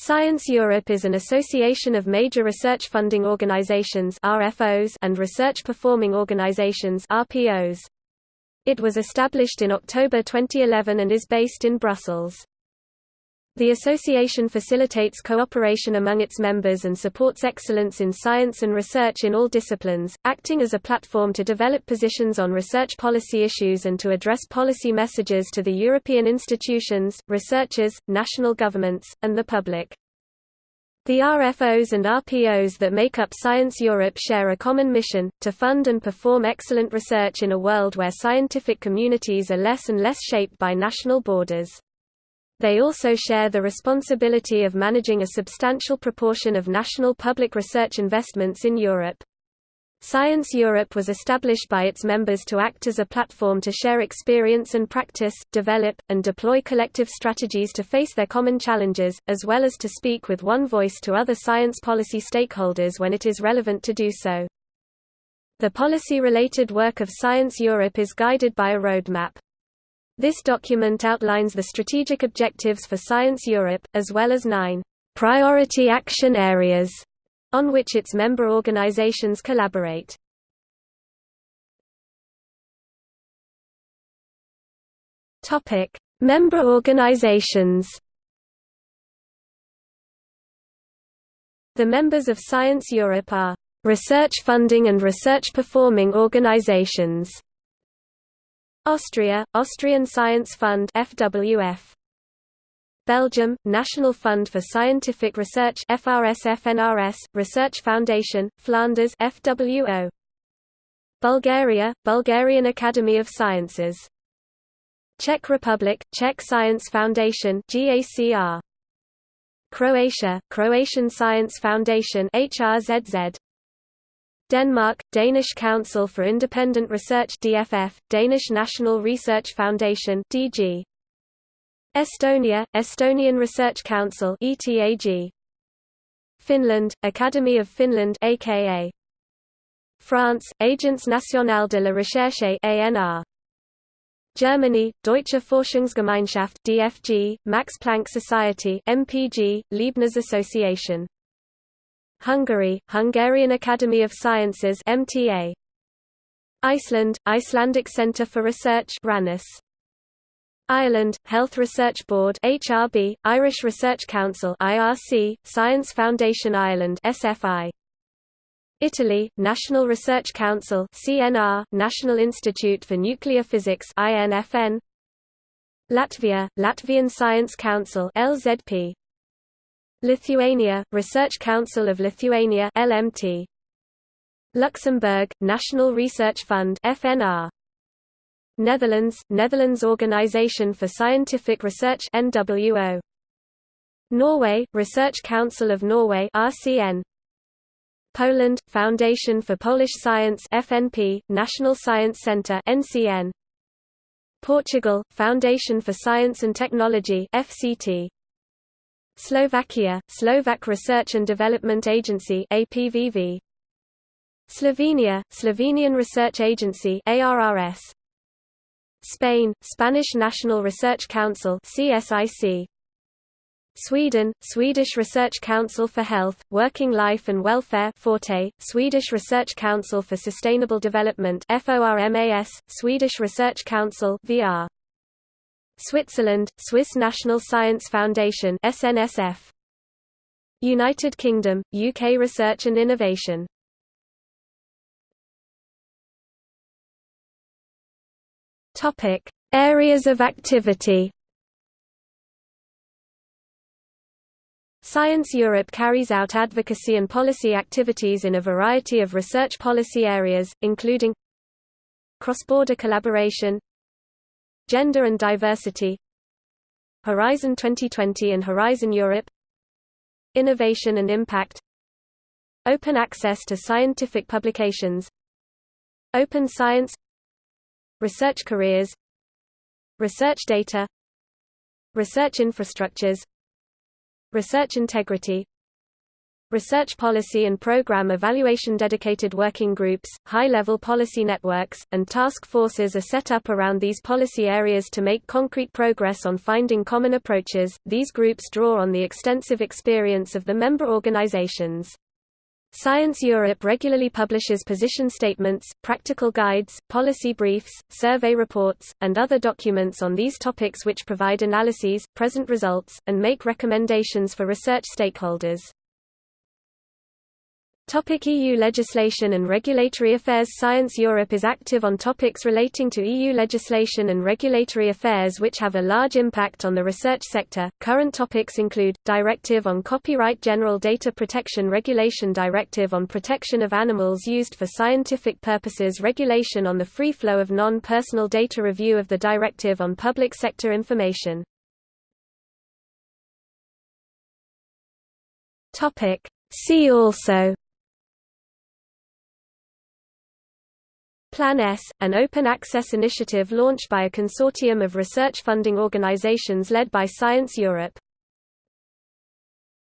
Science Europe is an association of major research funding organizations RFOs and research performing organizations RPOs. It was established in October 2011 and is based in Brussels. The association facilitates cooperation among its members and supports excellence in science and research in all disciplines, acting as a platform to develop positions on research policy issues and to address policy messages to the European institutions, researchers, national governments, and the public. The RFOs and RPOs that make up Science Europe share a common mission, to fund and perform excellent research in a world where scientific communities are less and less shaped by national borders. They also share the responsibility of managing a substantial proportion of national public research investments in Europe. Science Europe was established by its members to act as a platform to share experience and practice, develop, and deploy collective strategies to face their common challenges, as well as to speak with one voice to other science policy stakeholders when it is relevant to do so. The policy-related work of Science Europe is guided by a roadmap. This document outlines the strategic objectives for Science Europe, as well as nine priority action areas on which its member organizations collaborate. Topic: Member organizations. The members of Science Europe are research funding and research performing organizations. Austria, Austrian Science Fund FWF. Belgium, National Fund for Scientific Research FRSFNRS, Research Foundation, Flanders FWO. Bulgaria, Bulgarian Academy of Sciences. Czech Republic, Czech Science Foundation GACR. Croatia, Croatian Science Foundation HRZZ. Denmark, Danish Council for Independent Research DFF, Danish National Research Foundation DG. Estonia, Estonian Research Council ETAG. Finland, Academy of Finland aka. France, Agence Nationale de la Recherche ANR. Germany, Deutsche Forschungsgemeinschaft DFG, Max Planck Society MPG, Leibniz Association Hungary, Hungarian Academy of Sciences MTA. Iceland, Icelandic Centre for Research RANNIS. Ireland, Health Research Board HRB, Irish Research Council IRC, Science Foundation Ireland SFI. Italy, National Research Council CNR, National Institute for Nuclear Physics INFN. Latvia, Latvian Science Council LZP. Lithuania, Research Council of Lithuania LMT. Luxembourg, National Research Fund FNR. Netherlands, Netherlands Organisation for Scientific Research NWO. Norway, Research Council of Norway RCN. Poland, Foundation for Polish Science FNP, National Science Centre NCN. Portugal, Foundation for Science and Technology FCT. Slovakia, Slovak Research and Development Agency APVV. Slovenia, Slovenian Research Agency ARRS. Spain, Spanish National Research Council CSIC. Sweden, Swedish Research Council for Health, Working Life and Welfare Forte, Swedish Research Council for Sustainable Development FORMAS, Swedish Research Council VR. Switzerland, Swiss National Science Foundation SNSF. United Kingdom, UK Research and Innovation Topic: Areas of activity. Science Europe carries out advocacy and policy activities in a variety of research policy areas, including cross-border collaboration, Gender and Diversity Horizon 2020 and Horizon Europe Innovation and Impact Open access to scientific publications Open science Research careers Research data Research infrastructures Research integrity research policy and program evaluation dedicated working groups, high-level policy networks, and task forces are set up around these policy areas to make concrete progress on finding common approaches. These groups draw on the extensive experience of the member organizations. Science Europe regularly publishes position statements, practical guides, policy briefs, survey reports, and other documents on these topics which provide analyses, present results, and make recommendations for research stakeholders. Topic EU legislation and regulatory affairs Science Europe is active on topics relating to EU legislation and regulatory affairs which have a large impact on the research sector. Current topics include Directive on Copyright General Data Protection Regulation Directive on Protection of Animals used for scientific purposes Regulation on the free flow of non-personal data Review of the Directive on Public Sector Information Topic See also Plan S, an open access initiative launched by a consortium of research funding organizations led by Science Europe.